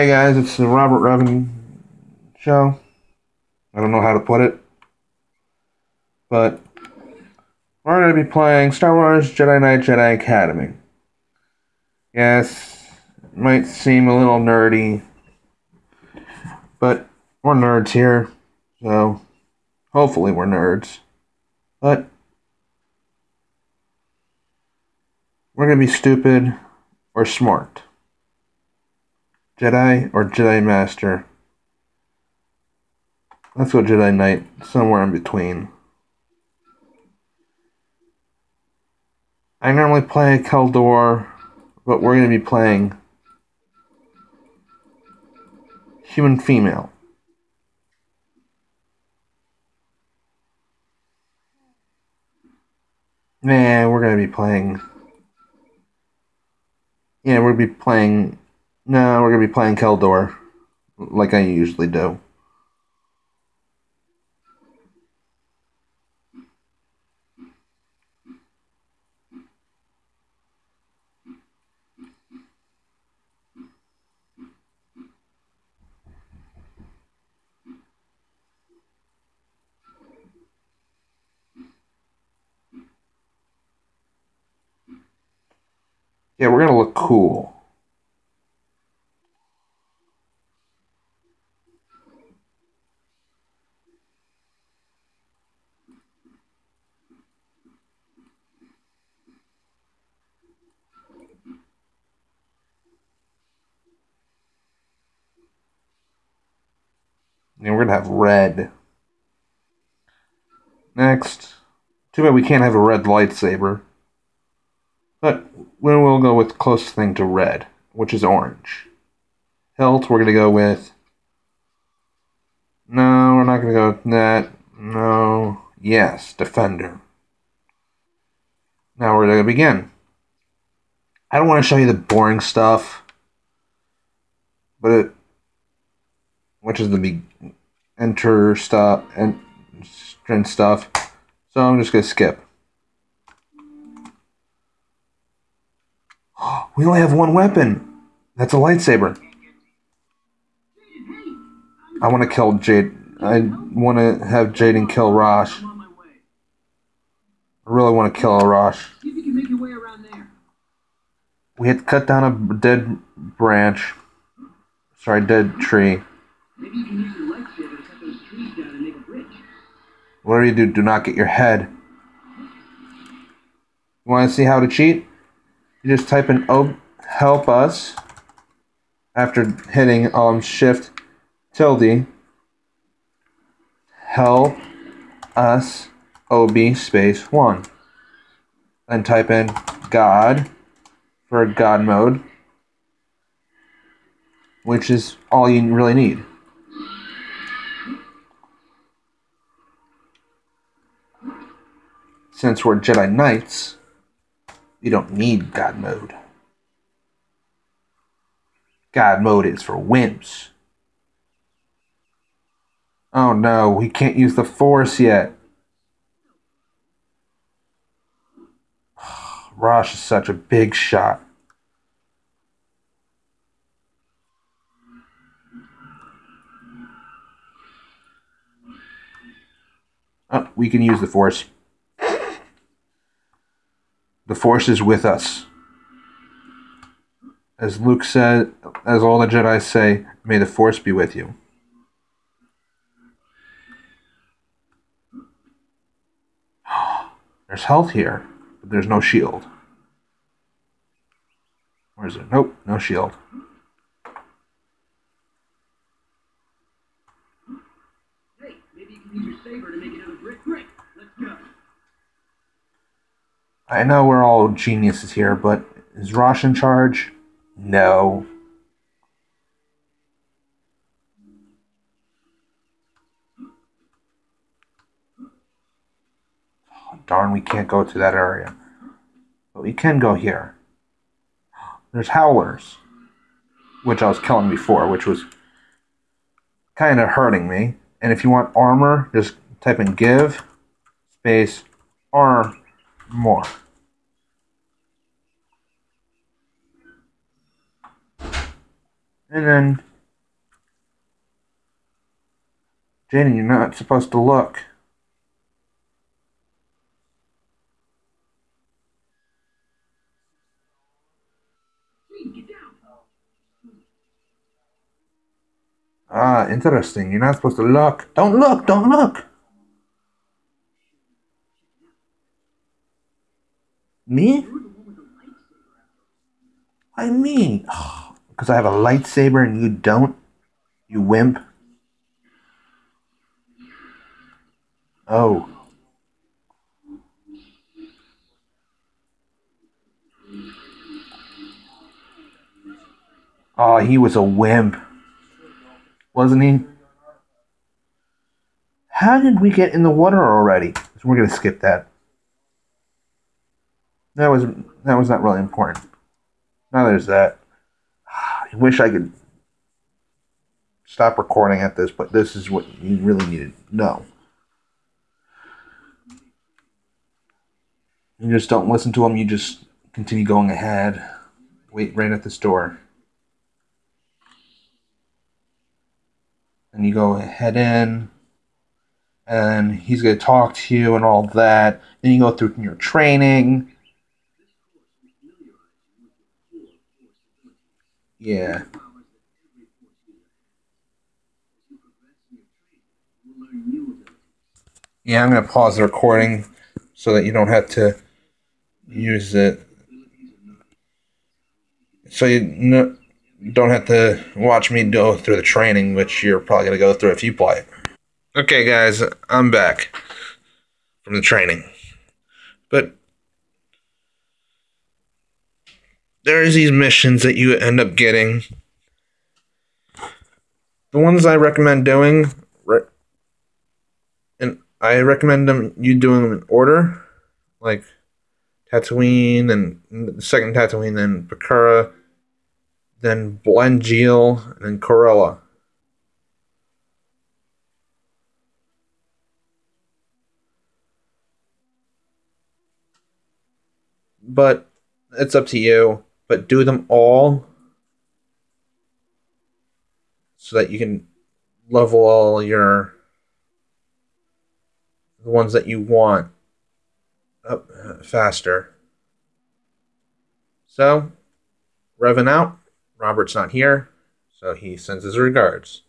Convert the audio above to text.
Hey guys, it's the Robert Revan show. I don't know how to put it, but we're going to be playing Star Wars Jedi Knight Jedi Academy. Yes, it might seem a little nerdy, but we're nerds here, so hopefully we're nerds. But we're going to be stupid or smart. Jedi or Jedi Master. Let's go Jedi Knight, somewhere in between. I normally play Kel Dor, but we're going to be playing Human Female. Nah, we're going to be playing. Yeah, we're to be playing. No, we're going to be playing Kel Dor, like I usually do. Yeah, we're gonna look cool. And we're gonna have red. Next. Too bad we can't have a red lightsaber. But we will go with closest thing to red, which is orange. Hilt, we're gonna go with. No, we're not gonna go with that. No. Yes, defender. Now we're gonna begin. I don't want to show you the boring stuff, but it, which is the be, enter stuff and strength stuff. So I'm just gonna skip. We only have one weapon. That's a lightsaber. I want to kill Jade. I want to have Jaden kill Rosh. I really want to kill Rosh. We had to cut down a dead branch. Sorry, dead tree. Whatever you do, do not get your head. You want to see how to cheat? You just type in oh, help us after hitting um, shift tilde help us ob space 1 then type in god for god mode which is all you really need since we're Jedi Knights you don't need God mode. God mode is for wimps. Oh no, we can't use the Force yet. Rosh is such a big shot. Oh, we can use the Force. The Force is with us. As Luke said, as all the Jedi say, may the Force be with you. There's health here, but there's no shield. Where is it? Nope, no shield. Hey, maybe you can use your saber to make another brick. Great, let's go. I know we're all geniuses here, but is Rosh in charge? No. Oh, darn, we can't go to that area. But we can go here. There's howlers, which I was killing before, which was kind of hurting me. And if you want armor, just type in give space arm more. And then, Jenny, you're not supposed to look. Ah, interesting. You're not supposed to look. Don't look, don't look. Me? I mean, because I have a lightsaber and you don't, you wimp. Oh. Oh, he was a wimp. Wasn't he? How did we get in the water already? So we're gonna skip that. That was that was not really important. Now there's that. I wish I could stop recording at this, but this is what you really need to know. You just don't listen to them, you just continue going ahead. Wait right at this door. And you go head in, and he's going to talk to you and all that. Then you go through your training. Yeah. Yeah, I'm going to pause the recording so that you don't have to use it. So you no, don't have to watch me go through the training, which you're probably going to go through if you play. It. Okay, guys, I'm back from the training. But there's these missions that you end up getting. The ones I recommend doing, and I recommend them you doing them in order, like Tatooine, and the second Tatooine, then Bakura, then Blenjeel, and then Corellia. But it's up to you. But do them all so that you can level all your the ones that you want up faster. So, Revan out. Robert's not here, so he sends his regards.